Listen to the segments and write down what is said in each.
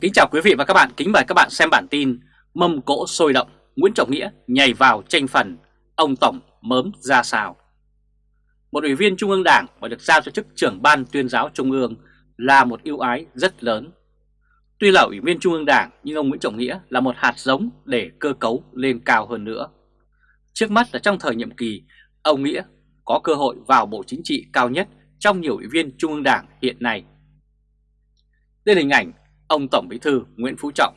Kính chào quý vị và các bạn, kính mời các bạn xem bản tin Mâm cỗ sôi động, Nguyễn Trọng Nghĩa nhảy vào tranh phần, ông Tổng mớm ra sao. Một ủy viên Trung ương Đảng và được giao cho chức trưởng ban tuyên giáo Trung ương là một ưu ái rất lớn. Tuy là ủy viên Trung ương Đảng nhưng ông Nguyễn Trọng Nghĩa là một hạt giống để cơ cấu lên cao hơn nữa. Trước mắt là trong thời nhiệm kỳ, ông Nghĩa có cơ hội vào Bộ Chính trị cao nhất trong nhiều ủy viên Trung ương Đảng hiện nay. Đây là hình ảnh ông Tổng Bí thư Nguyễn Phú Trọng.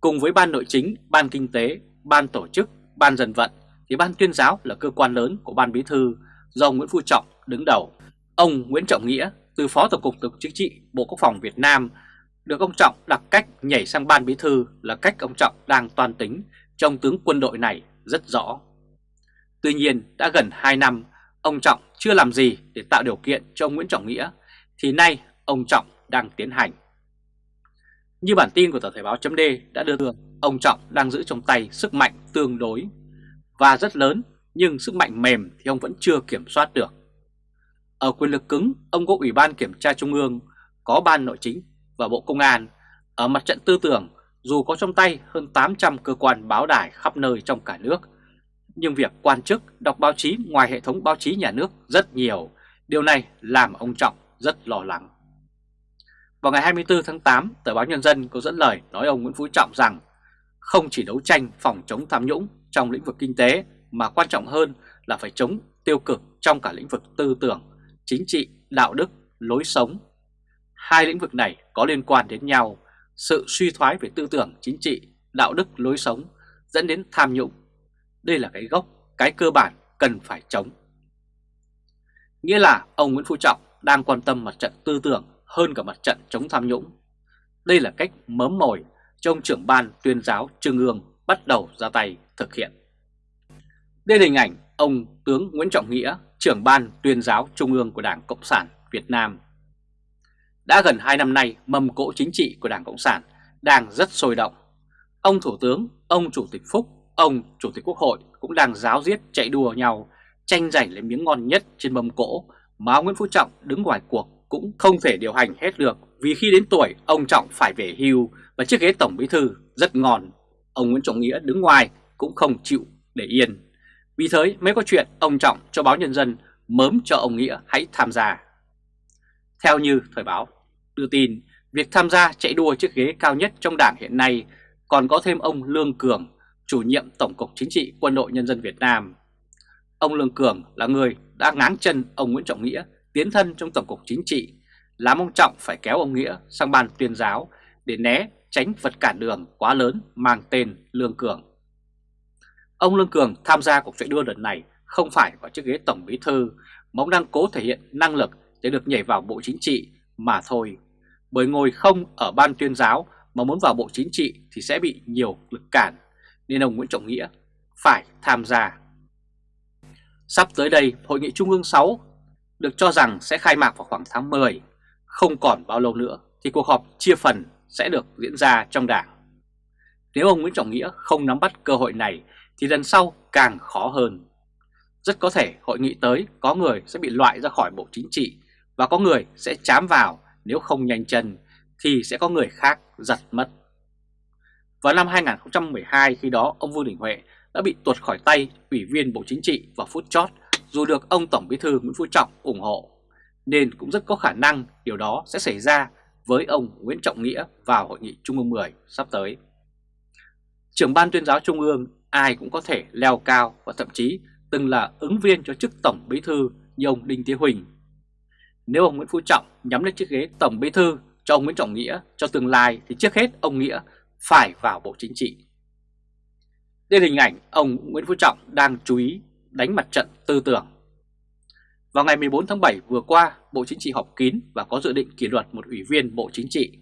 Cùng với Ban Nội chính, Ban Kinh tế, Ban Tổ chức, Ban Dân vận thì Ban Tuyên giáo là cơ quan lớn của Ban Bí thư do Nguyễn Phú Trọng đứng đầu. Ông Nguyễn Trọng Nghĩa từ Phó Tổng cục Tổng Chính trị Bộ Quốc phòng Việt Nam được ông Trọng đặt cách nhảy sang Ban Bí thư là cách ông Trọng đang toàn tính trong tướng quân đội này rất rõ. Tuy nhiên đã gần 2 năm ông Trọng chưa làm gì để tạo điều kiện cho ông Nguyễn Trọng Nghĩa thì nay ông Trọng đang tiến hành. Như bản tin của tờ Thời báo chấm đã đưa thường, ông Trọng đang giữ trong tay sức mạnh tương đối và rất lớn nhưng sức mạnh mềm thì ông vẫn chưa kiểm soát được. Ở quyền lực cứng, ông có Ủy ban Kiểm tra Trung ương, có Ban Nội chính và Bộ Công an. Ở mặt trận tư tưởng, dù có trong tay hơn 800 cơ quan báo đài khắp nơi trong cả nước, nhưng việc quan chức đọc báo chí ngoài hệ thống báo chí nhà nước rất nhiều. Điều này làm ông Trọng rất lo lắng. Vào ngày 24 tháng 8, tờ báo Nhân dân có dẫn lời nói ông Nguyễn Phú Trọng rằng không chỉ đấu tranh phòng chống tham nhũng trong lĩnh vực kinh tế mà quan trọng hơn là phải chống tiêu cực trong cả lĩnh vực tư tưởng, chính trị, đạo đức, lối sống. Hai lĩnh vực này có liên quan đến nhau, sự suy thoái về tư tưởng, chính trị, đạo đức, lối sống dẫn đến tham nhũng. Đây là cái gốc, cái cơ bản cần phải chống. Nghĩa là ông Nguyễn Phú Trọng đang quan tâm mặt trận tư tưởng hơn cả mặt trận chống tham nhũng. Đây là cách mớm mồi cho ông trưởng ban tuyên giáo Trung ương bắt đầu ra tay thực hiện. Đây là hình ảnh ông tướng Nguyễn Trọng Nghĩa, trưởng ban tuyên giáo Trung ương của Đảng Cộng sản Việt Nam. Đã gần 2 năm nay, mầm cỗ chính trị của Đảng Cộng sản đang rất sôi động. Ông Thủ tướng, ông Chủ tịch Phúc, ông Chủ tịch Quốc hội cũng đang giáo diết chạy đua nhau, tranh giành lấy miếng ngon nhất trên mâm cỗ mà ông Nguyễn Phú Trọng đứng ngoài cuộc cũng không thể điều hành hết được vì khi đến tuổi ông Trọng phải về hưu và chiếc ghế Tổng Bí Thư rất ngon. Ông Nguyễn Trọng Nghĩa đứng ngoài cũng không chịu để yên. Vì thế mới có chuyện ông Trọng cho báo Nhân dân mớm cho ông Nghĩa hãy tham gia. Theo như Thời báo đưa tin, việc tham gia chạy đua chiếc ghế cao nhất trong đảng hiện nay còn có thêm ông Lương Cường, chủ nhiệm Tổng cục Chính trị Quân đội Nhân dân Việt Nam. Ông Lương Cường là người đã ngáng chân ông Nguyễn Trọng Nghĩa tiến thân trong Tổng cục Chính trị, làm ông Trọng phải kéo ông Nghĩa sang ban tuyên giáo để né tránh vật cản đường quá lớn mang tên Lương Cường. Ông Lương Cường tham gia cuộc chạy đua lần này không phải vào chiếc ghế Tổng Bí Thư mà ông đang cố thể hiện năng lực để được nhảy vào Bộ Chính trị mà thôi. Bởi ngồi không ở ban tuyên giáo mà muốn vào Bộ Chính trị thì sẽ bị nhiều lực cản, nên ông Nguyễn Trọng Nghĩa phải tham gia. Sắp tới đây, Hội nghị Trung ương 6 được cho rằng sẽ khai mạc vào khoảng tháng 10. Không còn bao lâu nữa thì cuộc họp chia phần sẽ được diễn ra trong đảng. Nếu ông Nguyễn Trọng Nghĩa không nắm bắt cơ hội này thì lần sau càng khó hơn. Rất có thể hội nghị tới có người sẽ bị loại ra khỏi Bộ Chính trị và có người sẽ chám vào, nếu không nhanh chân thì sẽ có người khác giật mất. Vào năm 2012 khi đó, ông Vương Đình Huệ đã bị tuột khỏi tay Ủy viên Bộ Chính trị vào phút chót dù được ông Tổng Bí thư Nguyễn Phú Trọng ủng hộ, nên cũng rất có khả năng điều đó sẽ xảy ra với ông Nguyễn Trọng Nghĩa vào Hội nghị Trung ương 10 sắp tới. Trưởng ban tuyên giáo Trung ương ai cũng có thể leo cao và thậm chí từng là ứng viên cho chức Tổng Bí thư như ông Đinh Thế Huỳnh. Nếu ông Nguyễn Phú Trọng nhắm lên chiếc ghế Tổng Bí thư cho ông Nguyễn Trọng Nghĩa cho tương lai thì trước hết ông Nghĩa phải vào Bộ Chính trị. Đây là hình ảnh ông Nguyễn Phú Trọng đang chú ý đánh mặt trận tư tưởng. Vào ngày 14 tháng 7 vừa qua, Bộ Chính trị họp kín và có dự định kỷ luật một ủy viên Bộ Chính trị.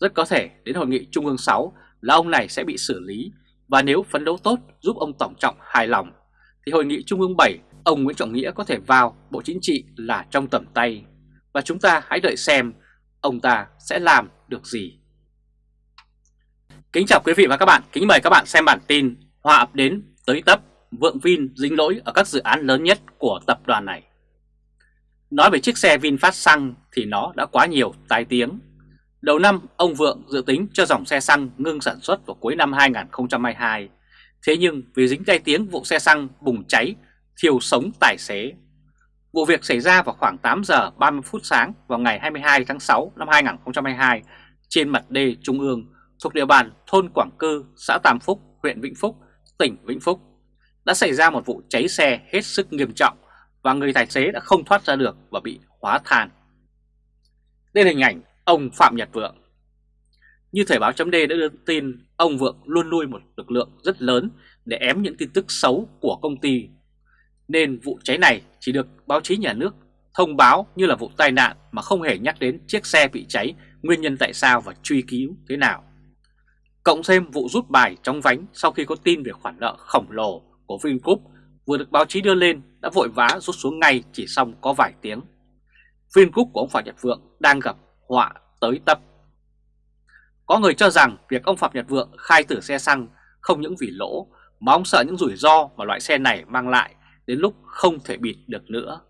Rất có thể đến hội nghị Trung ương 6 là ông này sẽ bị xử lý và nếu phấn đấu tốt giúp ông Tổng Trọng hài lòng thì hội nghị Trung ương 7 ông Nguyễn Trọng Nghĩa có thể vào Bộ Chính trị là trong tầm tay và chúng ta hãy đợi xem ông ta sẽ làm được gì. Kính chào quý vị và các bạn, kính mời các bạn xem bản tin Hòa ập đến tới tấp Vượng Vin dính lỗi ở các dự án lớn nhất của tập đoàn này. Nói về chiếc xe VinFast xăng thì nó đã quá nhiều tai tiếng. Đầu năm, ông Vượng dự tính cho dòng xe xăng ngưng sản xuất vào cuối năm 2022. Thế nhưng vì dính tai tiếng vụ xe xăng bùng cháy, thiêu sống tài xế. Vụ việc xảy ra vào khoảng 8 giờ 30 phút sáng vào ngày 22 tháng 6 năm 2022 trên mặt đê Trung ương thuộc địa bàn thôn Quảng Cư, xã Tam Phúc, huyện Vĩnh Phúc, tỉnh Vĩnh Phúc. Đã xảy ra một vụ cháy xe hết sức nghiêm trọng và người tài xế đã không thoát ra được và bị hóa than. Đây là hình ảnh ông Phạm Nhật Vượng. Như Thời báo chấm đã đưa tin, ông Vượng luôn nuôi một lực lượng rất lớn để ém những tin tức xấu của công ty. Nên vụ cháy này chỉ được báo chí nhà nước thông báo như là vụ tai nạn mà không hề nhắc đến chiếc xe bị cháy, nguyên nhân tại sao và truy cứu thế nào. Cộng thêm vụ rút bài trong vánh sau khi có tin về khoản nợ khổng lồ của Vingroup vừa được báo chí đưa lên đã vội vã rút xuống ngay chỉ xong có vài tiếng. Vingroup của ông Phạm Nhật Vượng đang gặp họa tới tấp. Có người cho rằng việc ông Phạm Nhật Vượng khai tử xe xăng không những vì lỗ mà ông sợ những rủi ro mà loại xe này mang lại đến lúc không thể bịt được nữa.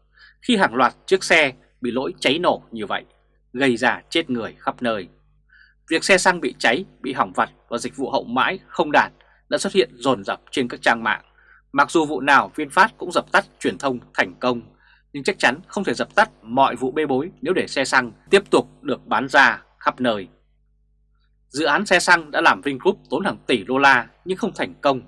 Khi hàng loạt chiếc xe bị lỗi cháy nổ như vậy, gây ra chết người khắp nơi. Việc xe xăng bị cháy, bị hỏng vặt và dịch vụ hậu mãi không đạt đã xuất hiện dồn dập trên các trang mạng. Mặc dù vụ nào VinFast cũng dập tắt truyền thông thành công, nhưng chắc chắn không thể dập tắt mọi vụ bê bối nếu để xe xăng tiếp tục được bán ra khắp nơi. Dự án xe xăng đã làm Vingroup tốn hàng tỷ đô la nhưng không thành công.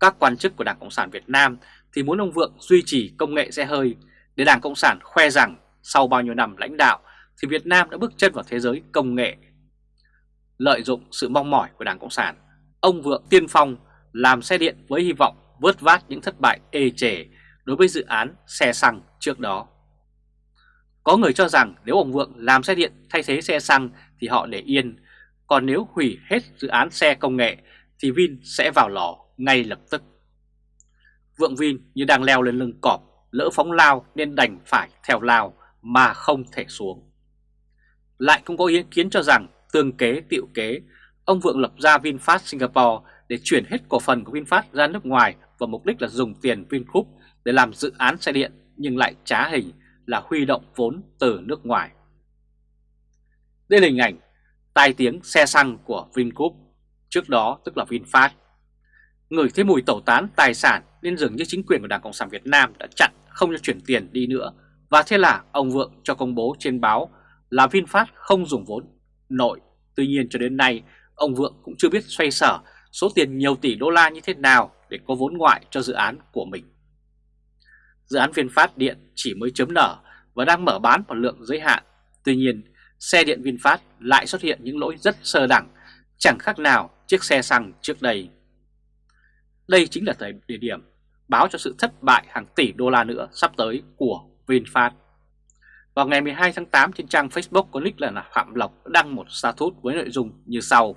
Các quan chức của Đảng Cộng sản Việt Nam thì muốn ông Vượng duy trì công nghệ xe hơi để Đảng Cộng sản khoe rằng sau bao nhiêu năm lãnh đạo thì Việt Nam đã bước chân vào thế giới công nghệ. Lợi dụng sự mong mỏi của Đảng Cộng sản, ông Vượng tiên phong làm xe điện với hy vọng vớt vát những thất bại ê chề đối với dự án xe xăng trước đó. Có người cho rằng nếu ông Vượng làm xe điện thay thế xe xăng thì họ để yên, còn nếu hủy hết dự án xe công nghệ thì Vin sẽ vào lò ngay lập tức. Vượng Vin như đang leo lên lưng cọp, lỡ phóng lao nên đành phải theo lao mà không thể xuống. Lại cũng có ý kiến cho rằng tương kế tiệu kế, ông Vượng lập ra VinFast Singapore để chuyển hết cổ phần của VinFast ra nước ngoài và mục đích là dùng tiền Vingroup để làm dự án xe điện nhưng lại trá hình là huy động vốn từ nước ngoài. Đây là hình ảnh tai tiếng xe xăng của Vingroup, trước đó tức là VinFast. Người thấy mùi tẩu tán tài sản nên dường như chính quyền của Đảng Cộng sản Việt Nam đã chặn không cho chuyển tiền đi nữa và thế là ông Vượng cho công bố trên báo là VinFast không dùng vốn nội. Tuy nhiên cho đến nay ông Vượng cũng chưa biết xoay sở số tiền nhiều tỷ đô la như thế nào để có vốn ngoại cho dự án của mình. Dự án VinFast Điện chỉ mới chấm nở và đang mở bán một lượng giới hạn. Tuy nhiên, xe điện VinFast lại xuất hiện những lỗi rất sơ đẳng, chẳng khác nào chiếc xe xăng trước đây. Đây chính là thời điểm báo cho sự thất bại hàng tỷ đô la nữa sắp tới của VinFast. Vào ngày 12 tháng 8 trên trang Facebook có nick là Phạm Lộc đăng một status với nội dung như sau.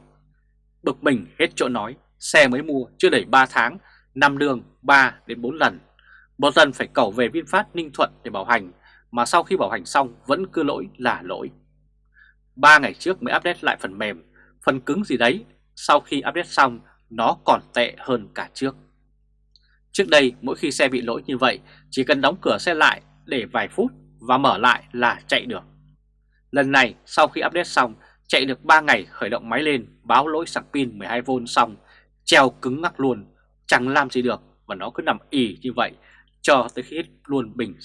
Bực mình hết chỗ nói, xe mới mua chưa đầy 3 tháng, năm đường 3 đến 4 lần. Một lần phải cầu về VinFast Ninh Thuận để bảo hành, mà sau khi bảo hành xong vẫn cứ lỗi là lỗi. 3 ngày trước mới update lại phần mềm, phần cứng gì đấy, sau khi update xong nó còn tệ hơn cả trước. Trước đây mỗi khi xe bị lỗi như vậy chỉ cần đóng cửa xe lại để vài phút và mở lại là chạy được. Lần này sau khi update xong chạy được 3 ngày khởi động máy lên báo lỗi sạc pin 12V xong treo cứng ngắc luôn chẳng làm gì được và nó cứ nằm ỉ như vậy cho tới khi hết luôn bình.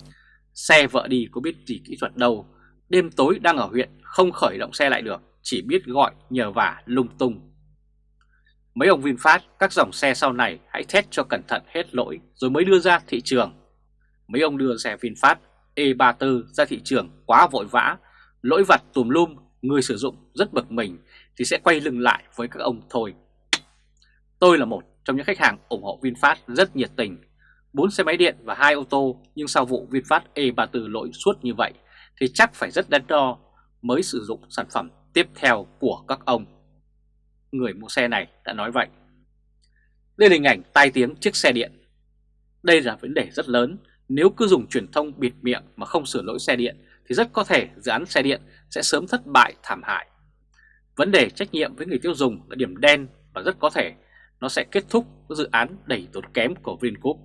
Xe vợ đi có biết gì kỹ thuật đâu, đêm tối đang ở huyện không khởi động xe lại được, chỉ biết gọi nhờ vả lung tung. Mấy ông VinFast các dòng xe sau này hãy test cho cẩn thận hết lỗi rồi mới đưa ra thị trường. Mấy ông đưa xe VinFast E34 ra thị trường quá vội vã, lỗi vặt tùm lum, người sử dụng rất bực mình thì sẽ quay lưng lại với các ông thôi. Tôi là một trong những khách hàng ủng hộ VinFast rất nhiệt tình. 4 xe máy điện và 2 ô tô, nhưng sau vụ VinFast E34 lỗi suốt như vậy thì chắc phải rất đắn đo mới sử dụng sản phẩm tiếp theo của các ông. Người mua xe này đã nói vậy. Đây là hình ảnh tai tiếng chiếc xe điện. Đây là vấn đề rất lớn. Nếu cứ dùng truyền thông bịt miệng mà không sửa lỗi xe điện thì rất có thể dự án xe điện sẽ sớm thất bại thảm hại. Vấn đề trách nhiệm với người tiêu dùng là điểm đen và rất có thể nó sẽ kết thúc dự án đầy tốn kém của Vingroup.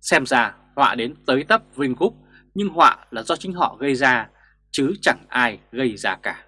Xem ra, họa đến tới tấp Vingroup, nhưng họa là do chính họ gây ra, chứ chẳng ai gây ra cả.